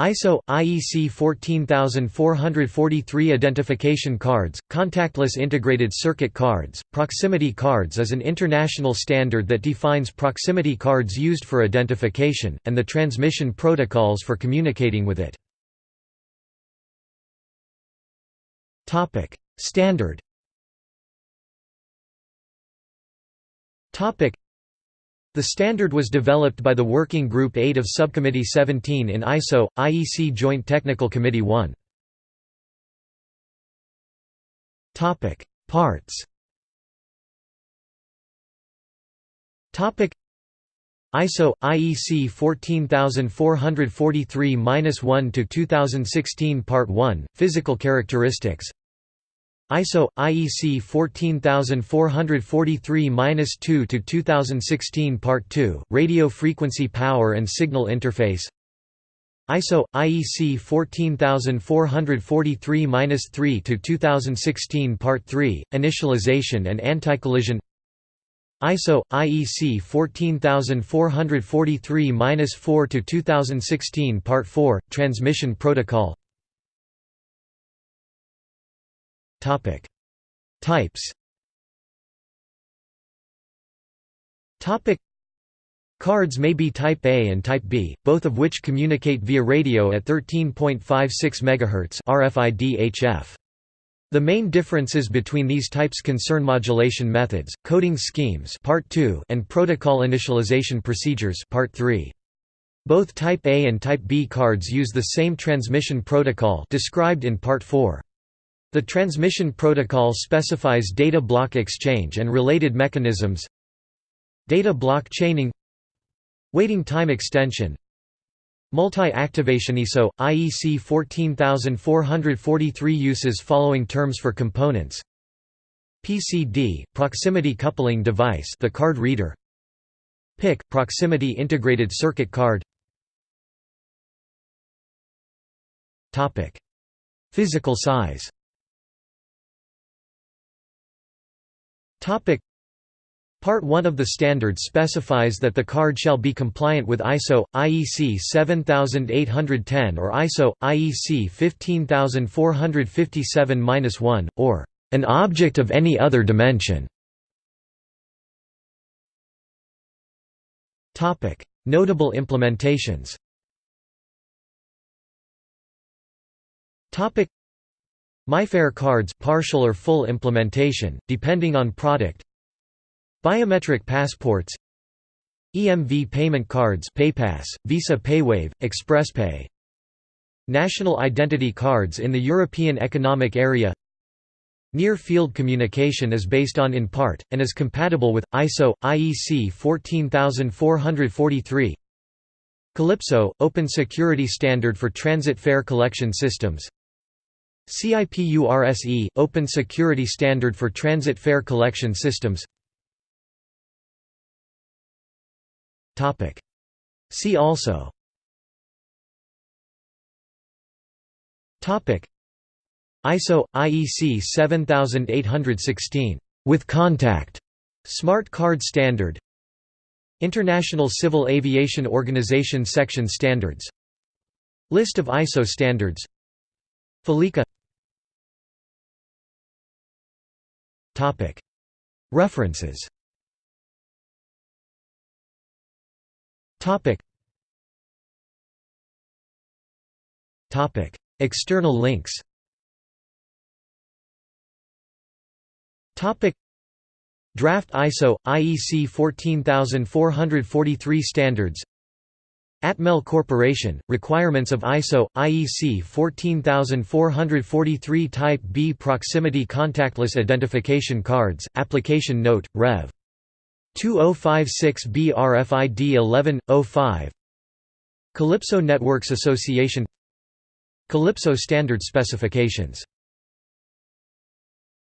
ISO IEC 14443 identification cards, contactless integrated circuit cards. Proximity cards is an international standard that defines proximity cards used for identification and the transmission protocols for communicating with it. Topic: Standard. Topic: the standard was developed by the Working Group 8 of Subcommittee 17 in ISO, IEC Joint Technical Committee 1. Parts. ISO IEC 14443-1 to 2016 Part 1 Physical characteristics ISO IEC 14443-2 to 2016 Part 2 Radio frequency power and signal interface. ISO IEC 14443-3 to 2016 Part 3 Initialization and anti-collision. ISO IEC 14443-4 to 2016 Part 4 Transmission protocol Topic. Types Topic. Cards may be Type A and Type B, both of which communicate via radio at 13.56 MHz RFID-HF. The main differences between these types concern modulation methods, coding schemes part 2 and protocol initialization procedures part 3. Both Type A and Type B cards use the same transmission protocol described in Part 4. The transmission protocol specifies data block exchange and related mechanisms. Data block chaining. Waiting time extension. Multi-activation ISO, IEC 14443 uses following terms for components. PCD, proximity coupling device the card reader. PIC, proximity integrated circuit card. Physical size Part 1 of the standard specifies that the card shall be compliant with ISO IEC 7810 or ISO IEC 15457-1 or an object of any other dimension. Notable implementations MIFARE cards partial or full implementation, depending on product. Biometric passports. EMV payment cards PayPass, Visa PayWave, ExpressPay. National identity cards in the European Economic Area. Near-field communication is based on in part, and is compatible with, ISO, IEC 14443 Calypso – Open Security Standard for Transit Fare Collection Systems CIPURSE – Open Security Standard for Transit Fare Collection Systems. See also. ISO IEC 7816 with contact. Smart Card Standard. International Civil Aviation Organization Section Standards. List of ISO standards. Felica References. External links. Draft ISO IEC 14443 standards Atmel Corporation, requirements of ISO, IEC 14443 Type B Proximity Contactless Identification Cards, Application Note, Rev. 2056 BRFID 11.05 Calypso Networks Association. Calypso Standard Specifications